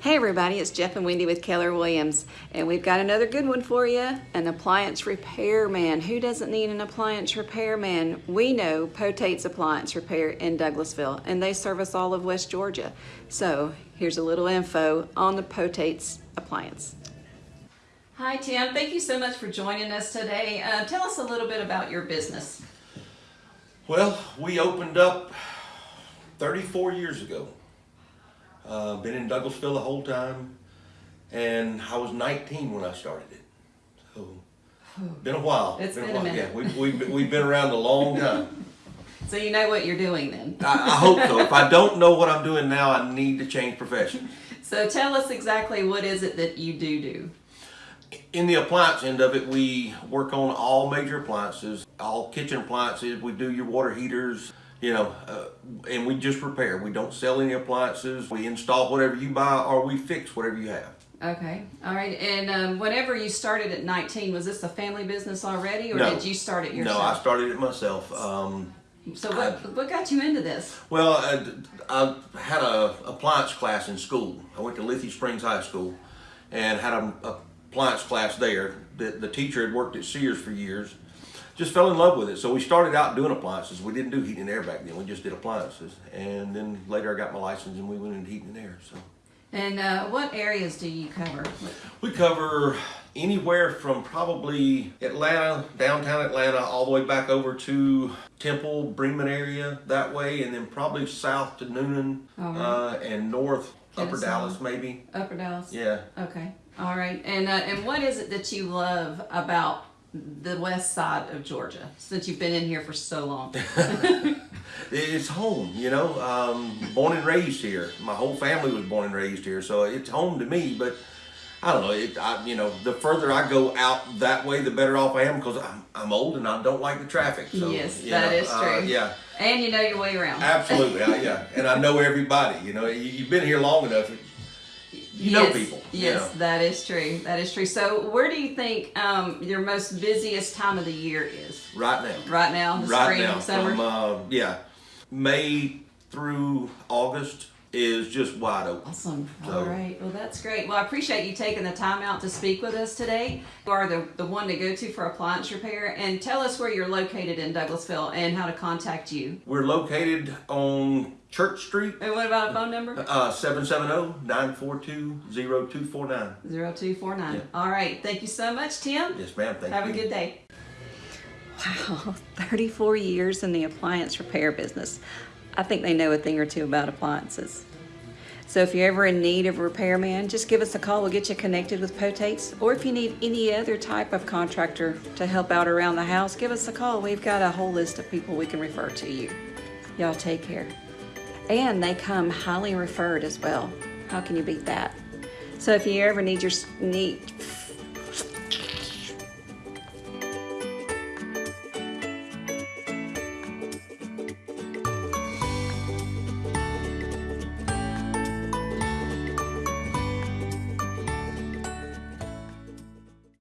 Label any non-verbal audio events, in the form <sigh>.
Hey everybody, it's Jeff and Wendy with Keller Williams, and we've got another good one for you, an appliance repairman. Who doesn't need an appliance repairman? We know Potate's Appliance Repair in Douglasville, and they service all of West Georgia. So here's a little info on the Potate's Appliance. Hi Tim, thank you so much for joining us today. Uh, tell us a little bit about your business. Well, we opened up 34 years ago. Uh, been in Douglasville the whole time, and I was 19 when I started it. So, been a while. It's been a while. minute. Yeah, we've, we've, we've been around a long time. <laughs> So you know what you're doing then. I, I hope so. If I don't know what I'm doing now, I need to change profession. <laughs> So tell us exactly what is it that you do do. In the appliance end of it, we work on all major appliances, all kitchen appliances. We do your water heaters, you know, uh, and we just repair. We don't sell any appliances. We install whatever you buy or we fix whatever you have. Okay, all right. And um, whenever you started at 19, was this a family business already, or No. did you start it yourself? No. I started it myself. Um, so what what got you into this? well, I, I had a appliance class in school. I went to Lithia Springs High School and had a, a appliance class there. The, the teacher had worked at Sears for years. Just fell in love with it. So we started out doing appliances. We didn't do heating and air back then. We just did appliances. And then later I got my license and we went into heating and air. So And uh, what areas do you cover? we cover anywhere from probably Atlanta, downtown Atlanta, all the way back over to Temple, Bremen area that way, and then probably south to Newnan All uh, and north, Upper Dallas maybe. Upper Dallas. Yeah. Okay. All right. And uh, and what is it that you love about the west side of Georgia since you've been in here for so long? <laughs> It's home, you know. Um, born and raised here. My whole family was born and raised here, so it's home to me. But I don't know. It, I, you know, the further I go out that way, the better off I am because I'm, I'm old and I don't like the traffic. So, Yes, that know, is uh, true. yeah, and you know your way around. absolutely. I, yeah, and I know everybody. You know, you, you've been here long enough. You know yes, people. you Yes, know. that is true. That is true. So, where do you think um, your most busiest time of the year is? Right now. Right now, right spring, now, summer. from uh, yeah, May through August is just wide open. Awesome. So- All right. Well, that's great. Well, I appreciate you taking the time out to speak with us today. You are the, the one to go to for appliance repair. And tell us where you're located in Douglasville and how to contact you. We're located on Church Street, And what about a phone number? uh, 770-942-0249. 0249. Yeah. All right. Thank you so much, Tim. Yes, ma'am. Thank Have you. a good day. Wow, <laughs> 34 years in the appliance repair business. I think they know a thing or two about appliances. So if you're ever in need of a repairman, just give us a call. We'll get you connected with Potates. Or if you need any other type of contractor to help out around the house, give us a call. We've got a whole list of people we can refer to you. Y'all take care. And they come highly referred as well. How can you beat that? So if you ever need your need